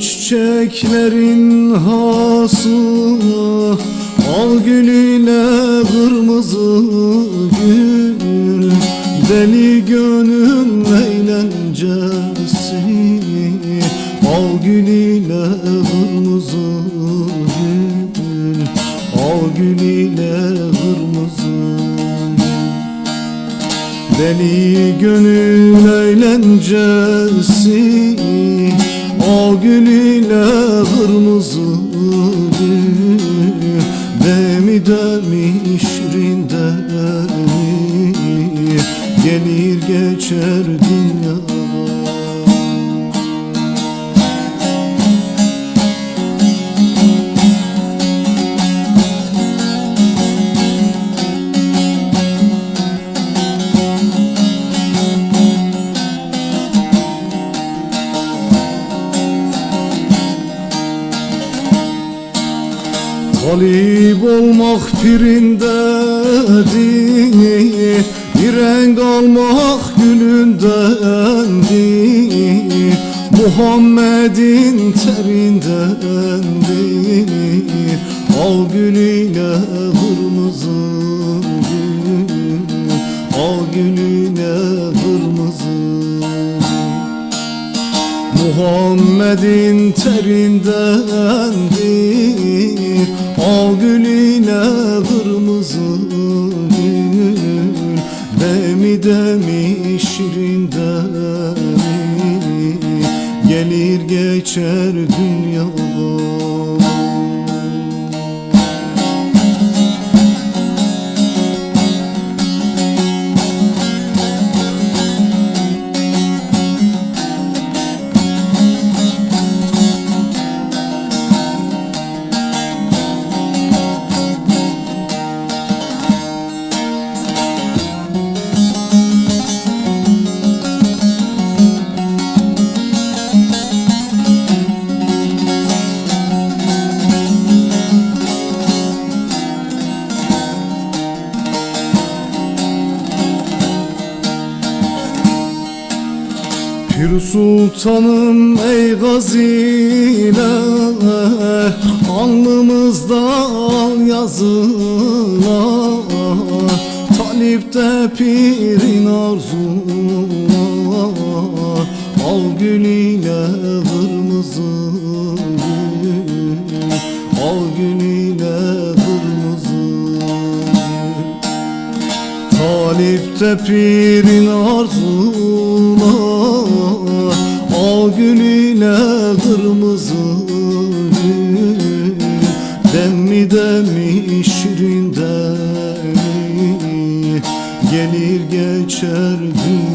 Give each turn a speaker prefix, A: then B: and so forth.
A: çiçeklerin hası Al gülüyle kırmızı gül. Deli gönül eğlencesi Al gülüyle kırmızı gül. Al gülüyle kırmızı gül. Deli gönül eğlencesi O gül ile kırmızı gül Demi demi şirin Gelir geçer dünya Talip olmak pirindedir Bir renk almak gülündendir Muhammed'in terindendir Al gülüyle kırmızı gül. Al gülüyle kırmızı Muhammed'in terindendir Demi şirin Gelir geçer dünya Pir sultanım ey gaziler Alnımızda al yazılar Talipte pirin arzular Al gülüyle kırmızı gül Al gülüyle kırmızı gül. Talipte pirin arzular Al gülüyle kırmızı gül Demmi demmi şirin demi Gelir geçer gün